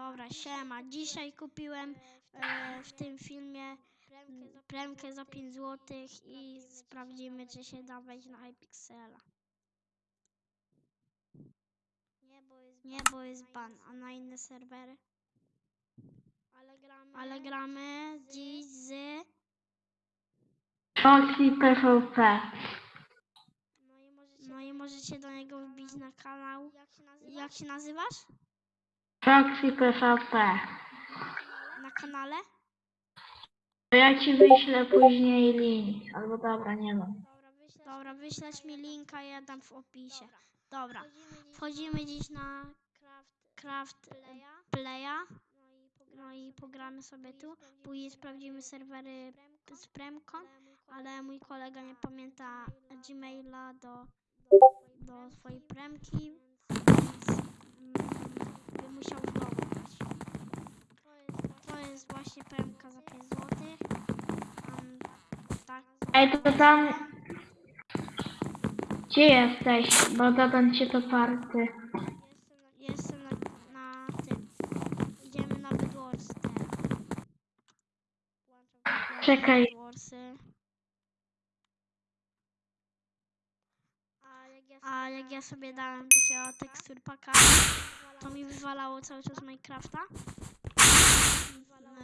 Dobra, siema. Dzisiaj kupiłem e, w tym filmie premkę za 5 zł i sprawdzimy, czy się da wejść na Hypixela. Nie, bo jest ban, a na inne serwery? Ale gramy dziś z... Foxy PvP. No i możecie do niego wbić na kanał. Jak się nazywasz? Foxy PvP. Na kanale? To ja ci wyślę później link. Albo dobra, nie wiem. Dobra, wyślesz mi linka, ja dam w opisie. Dobra, wchodzimy dziś na Craft Playa. No i pogramy sobie tu. Później sprawdzimy serwery z premką, ale mój kolega nie pamięta Gmaila do, do swojej premki, więc mm, by musiał znowu dać. To jest właśnie premka za 5 zł. Um, tak, Ej, to tam... Gdzie jesteś? Bo dodam cię do party. Jestem na, na tym. Idziemy na Bedwars teraz. Włączam Czekaj. Bedwarsy. A jak ja sobie dałem takiego tekstur paka, to mi wywalało cały czas Minecrafta.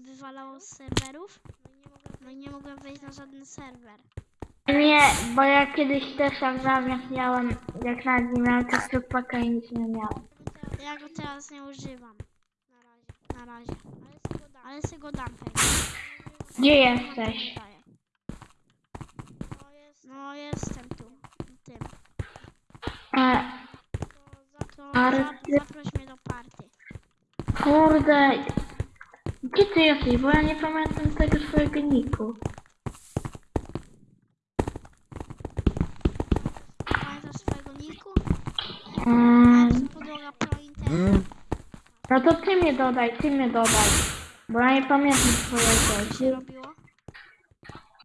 Wywalało z serwerów. No i nie mogłem wejść na żaden serwer. Nie, bo ja kiedyś też jak zamiast miałem, jak nawet nie miałem tekstu paka i nic nie miałem. Ja go teraz nie używam. Na razie. Na razie. Ale sobie go dam. Gdzie jesteś? Daję. No jestem tu. Tym. E, To Party. za, zaproś mnie do party. kurde. Gdzie ty jesteś? Bo ja nie pamiętam tego swojego niku. Pamiętasz swojego niku? Mm, internet. no to ty mnie dodaj, ty mnie dodaj. Bo ja nie pamiętam Co się swojego. robiło?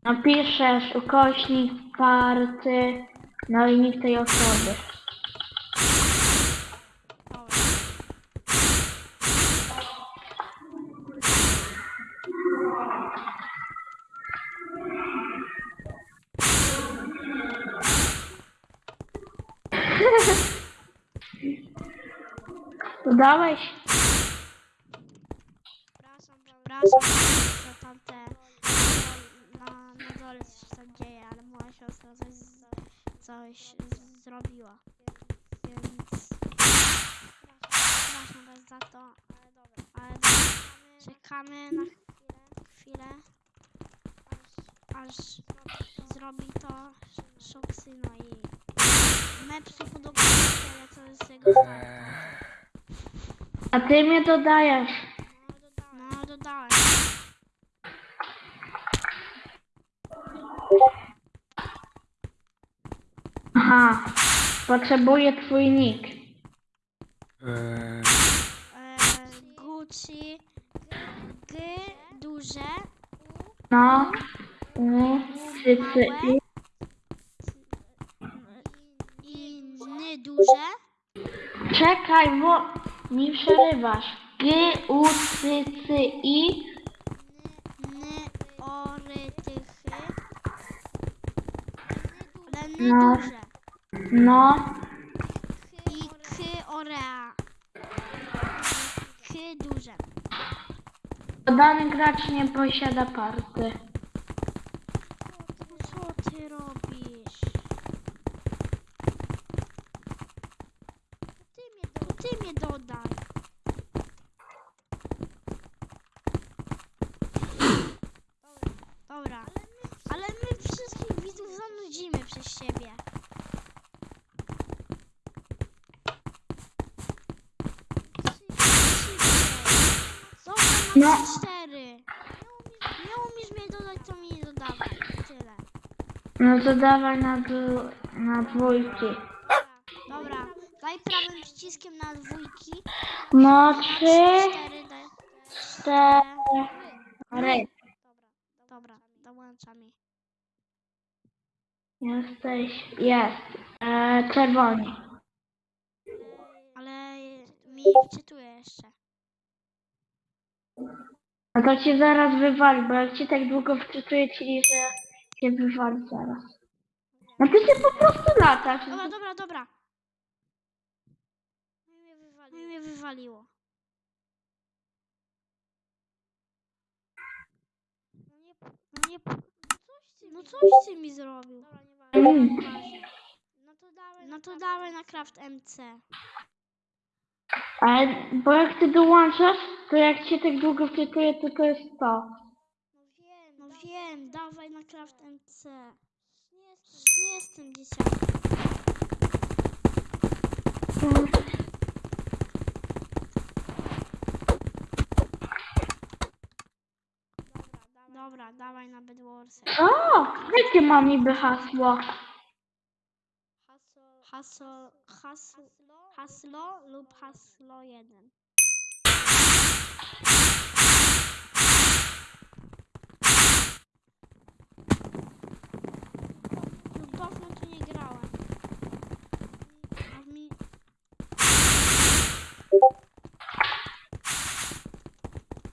Napiszesz ukośnik party, no i nick tej osoby. Dobra. Dodałeś? Przepraszam, przepraszam, że tam te na, na dole coś tam dzieje, ale moja siostra coś, z- coś z- zrobiła. Więc przepraszam was za to, ale dobra. Ale dobra. Czekamy na chwilę, aż, aż zrobi to Szoksy, no i mi się, ale to jest jego start. A ty mnie dodajesz. No, dodałem. Aha. Potrzebuję twój nick. E, Gucci, G duże, No. U, cy, cy, i. i ny duże, Czekaj, bo mi przerywasz. G, U, C, C, I. ny orytychy, ale ny No. duże No. i k orea. K duże. Dany gracz nie posiada party. Co ty robisz? Ty mnie, do, ty mnie dodaj. Dobra, ale my wszystkich widzów zanudzimy przez siebie. Dobra, No. cztery. Nie umiesz mnie dodać, to mi nie dodawaj. Tyle. No to dawaj na, na dwójki. Dobra, daj prawym przyciskiem na dwójki. No trzy, cztery, daj. cztery. Dobra, dobra, dołącza mi. Jesteś, jest. E, czerwoni. Ale mi wczytuje jeszcze. A to cię zaraz wywali, bo jak cię tak długo wczytuje ci, że cię wywali zaraz. No ty się po prostu latasz. Dobra, dobra, dobra. No mnie wywaliło. No mnie wywaliło. No nie, no no coś ty mi zrobił. No no to dawaj na Craft MC. Ale, bo jak ty dołączasz, to jak cię tak długo wczytuje, to to jest to. No wiem, no wiem, dawaj na Craft MC. Nie jestem dzieciakiem. Dobra, dawaj na Bedwarsy. O, jakie mam niby hasło? Hasło, hasło, haslo lub haslo 1. Już dawno tu nie grałem. A mi...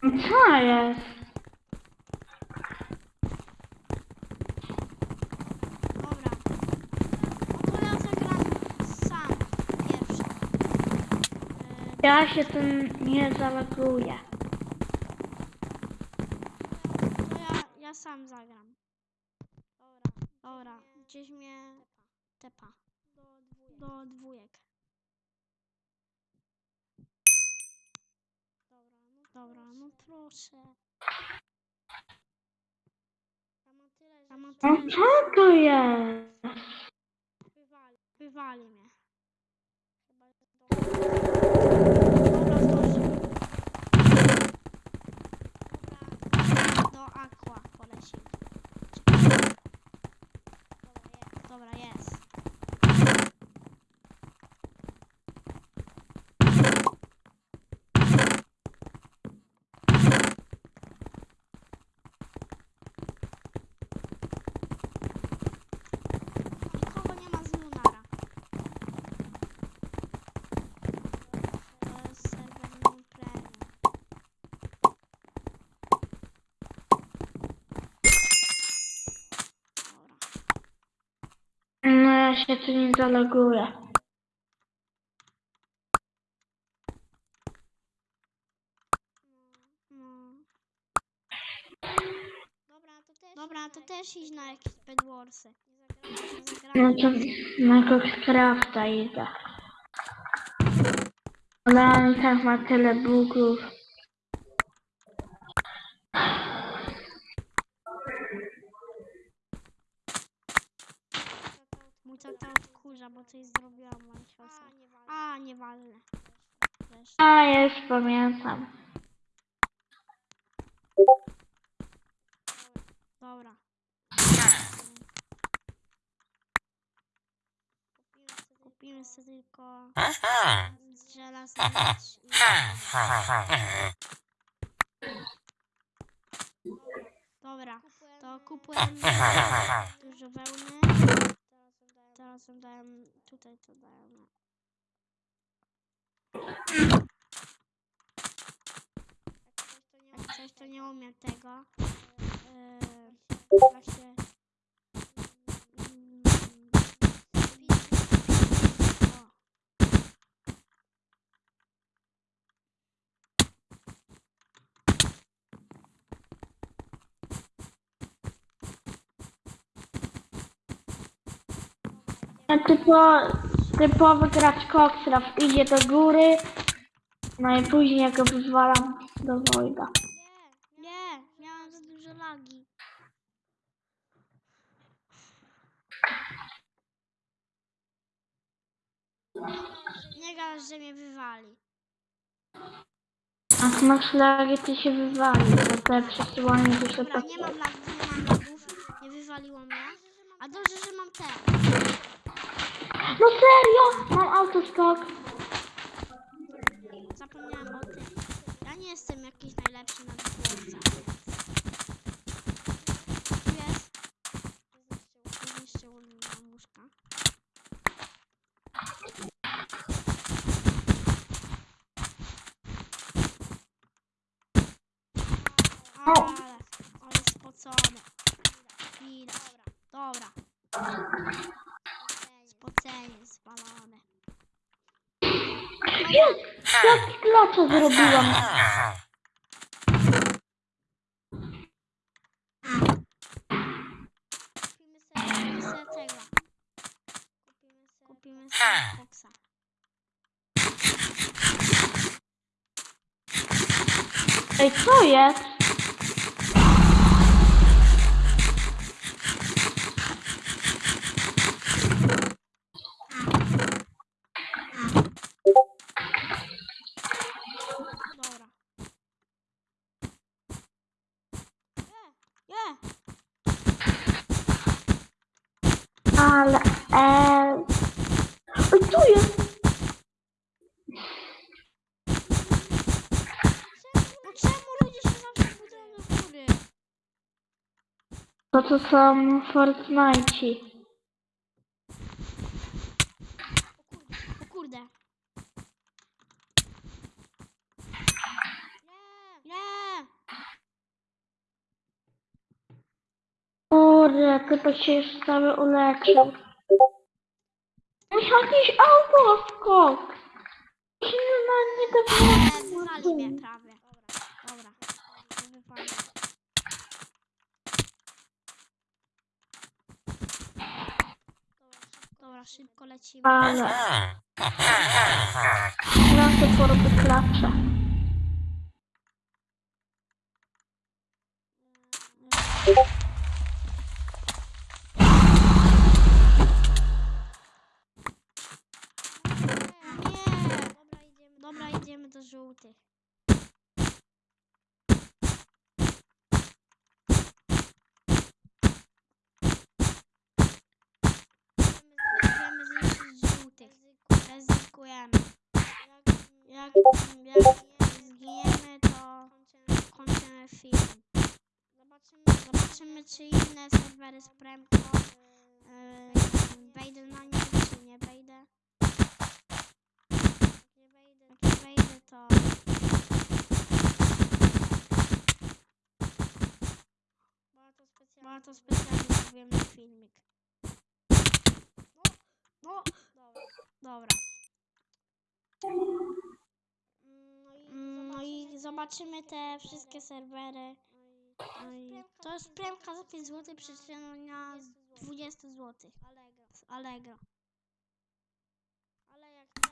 Co jest? Dobra. No to ja się tym nie zaloguję. To ja, ja sam zagram. Dobra, dobra. Gdzieś mnie tepa. Do dwójek. Dobra, no proszę. Ja mam tyle, No że co to jest? wywali, wywali mnie. Dobra, zdążył. Dobra, do aqua polecimy. Dobra, jest nie ma z Lunara. To jest serwer Moon Premium. Dobra. No ja się tu nie zaloguję. Dobra, to też idź na jakieś Bedwarsy. No to na Coxcrafta idę. Ale on tak ma tyle bugów. Bo coś zrobiłam. A, nieważne. Wiesz. A, już pamiętam. Dobra. Kupimy sobie tylko z. Dobra, to kupujemy dużo wełny. Ją daję, tutaj to daję. Jak coś to nie umiem tego. Yy, jak się... Mm, o. A typo, typowy gracz Coxcraft idzie do góry. No i później go wywalam do Wojda. Nie, miałam za duże lagi. Nie gadasz, że mnie wywali. A masz lagi, to się wywali, bo te przesyłanie się Dobra, tak... nie mam lagów, nie mam lagów. Nie wywaliło mnie. A dobrze, że mam te. No serio? Mam autoskok. Zapomniałem o tym. Ja nie jestem jakiś najlepszy na dwórcach. Tu jest. Zniszczył mi łóżka. Ale, ale spocone. Widać. Dobra. Spocenie zwalone. Jest! Klacza zrobiłam. Kupimy sobie tego. Kupimy sobie koksa. Ej, co jest? Ale... E... Ej, tu jest! Czemu ludzie się zawsze budują do góry? To to są Fortnite. O kurde. Nie. Nie. Kurde, typek się już cały uleczył. Musiał jakieś auto skok. Silna nie Nie, wywali mnie prawie. Dobra. Dobra. To wypali. Dobra, szybko lecimy. Ale... Teraz to porobię klacze. Nie. Dobra, żółtych. Idziemy zniszczyć żółtych. Ryzykujemy. Jak, jak zginiemy, to kończymy film. Zobaczymy, czy inne serwery z Premko yy, wejdę na nie, czy nie wejdę. Jak wejdę, to... Bo to specjalnie zrobiłem na filmik. No, dobra. Mm, No i zobaczymy te wszystkie serwery. No i to jest premka za 5 zł przeceniona z 20 zł. Z Allegro.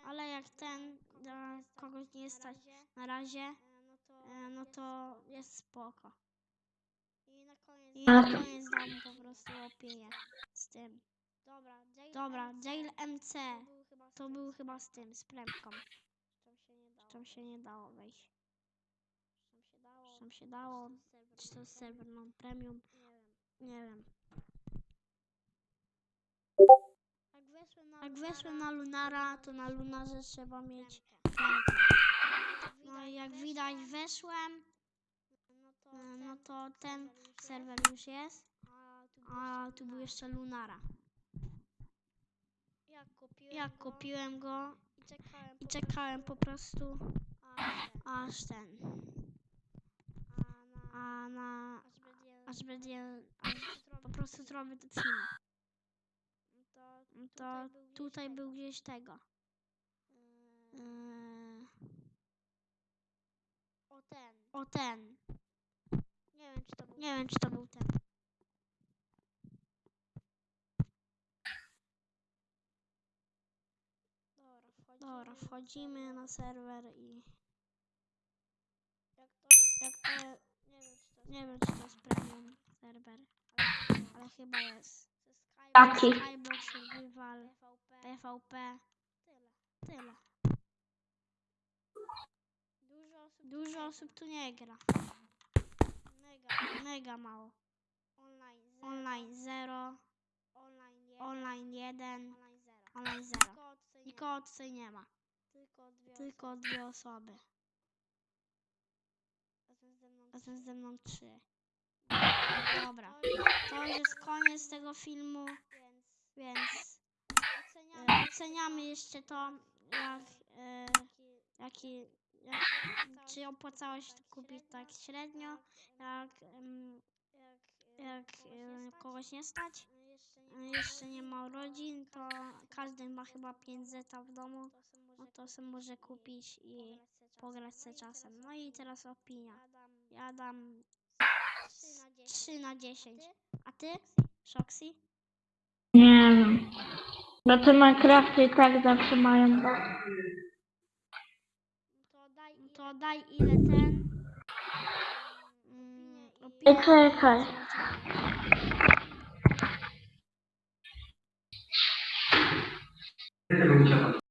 Ale jak ten dla kogoś nie stać na razie, e, no to jest spoko. I na koniec dam mu po prostu opinię z tym. Dobra, Jail MC to był chyba z tym, z premką. Tam się nie dało wejść. Tam się dało, czy to serwer non premium, nie wiem. Jak weszłem na Lunara, to na Lunarze trzeba mieć. No jak widać weszłem, no to ten serwer już jest, a tu był jeszcze Lunara. Jak kupiłem go i czekałem po prostu aż ten, a na, aż będzie, aż po prostu zrobię ten film. To tutaj był gdzieś tego. Yy, o ten. Nie wiem, czy to był, nie wiem, czy to był ten. Dobra, wchodzimy na serwer i jak to, nie wiem, czy to jest premium serwer, ale chyba jest. Taki. Skybox, Survival, PvP, tyle. Dużo osób tu nie gra. Mega mało. Online 0, online 1, online 0. Nikogo tutaj nie ma. Tylko dwie osoby. Razem ze mną trzy. Dobra. To już jest koniec tego filmu, więc oceniamy jeszcze to, jak, e, jaki, jak, czy opłacało się kupić tak średnio, jak, jak e, kogoś nie stać, jeszcze nie ma urodzin, to każdy ma chyba 5 zeta w domu, no to sobie może kupić i pograć se czasem. No i teraz opinia. Ja dam 3 na 10. A ty? Shoxy? Nie wiem. Znaczy Minecrafty i tak zawsze mają. No to daj, to daj ile ten. Mm, mm, Ej, opinia. czekaj.